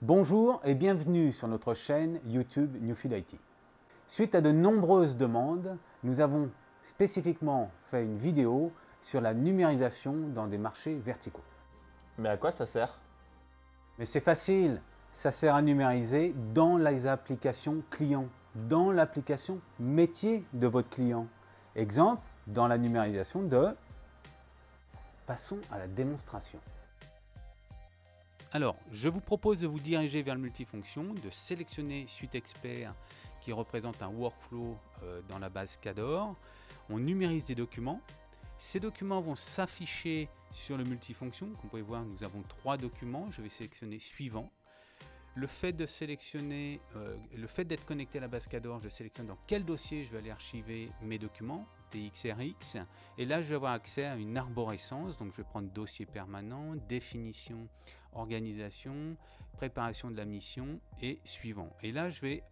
Bonjour et bienvenue sur notre chaîne YouTube Newfield IT. Suite à de nombreuses demandes, nous avons spécifiquement fait une vidéo sur la numérisation dans des marchés verticaux. Mais à quoi ça sert? Mais c'est facile, ça sert à numériser dans les applications clients, dans l'application métier de votre client. Exemple, dans la numérisation de... Passons à la démonstration. Alors, je vous propose de vous diriger vers le multifonction, de sélectionner Suite Expert qui représente un workflow euh, dans la base CADOR. On numérise des documents. Ces documents vont s'afficher sur le multifonction. Comme vous pouvez voir, nous avons trois documents. Je vais sélectionner suivant. Le fait de sélectionner, euh, le fait d'être connecté à la base CADOR, je sélectionne dans quel dossier je vais aller archiver mes documents. TXRX. Et là, je vais avoir accès à une arborescence. Donc, je vais prendre dossier permanent, définition, organisation, préparation de la mission et suivant. Et là, je vais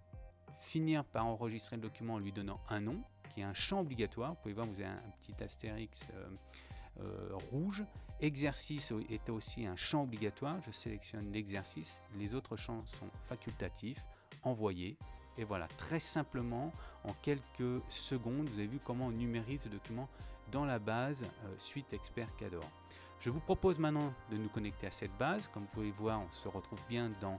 finir par enregistrer le document en lui donnant un nom, qui est un champ obligatoire. Vous pouvez voir, vous avez un petit astérix euh, euh, rouge. Exercice est aussi un champ obligatoire. Je sélectionne l'exercice. Les autres champs sont facultatifs. Envoyer. Et voilà, très simplement, en quelques secondes, vous avez vu comment on numérise ce document dans la base euh, Suite Expert Cador. Je vous propose maintenant de nous connecter à cette base. Comme vous pouvez voir, on se retrouve bien dans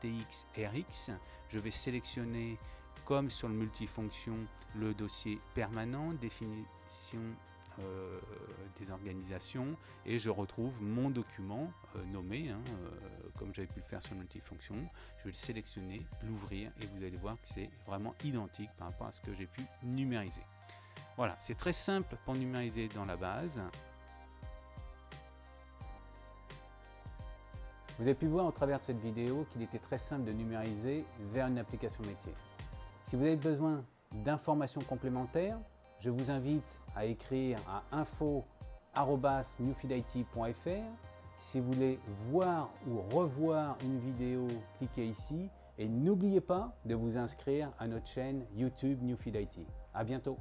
TXRX. Je vais sélectionner, comme sur le multifonction, le dossier permanent, définition euh, des organisations et je retrouve mon document euh, nommé, hein, euh, comme j'avais pu le faire sur multifonction. Je vais le sélectionner, l'ouvrir et vous allez voir que c'est vraiment identique par rapport à ce que j'ai pu numériser. Voilà, c'est très simple pour numériser dans la base. Vous avez pu voir au travers de cette vidéo qu'il était très simple de numériser vers une application métier. Si vous avez besoin d'informations complémentaires, je vous invite à écrire à info.newfieldit.fr. Si vous voulez voir ou revoir une vidéo, cliquez ici et n'oubliez pas de vous inscrire à notre chaîne YouTube Newfield IT. À bientôt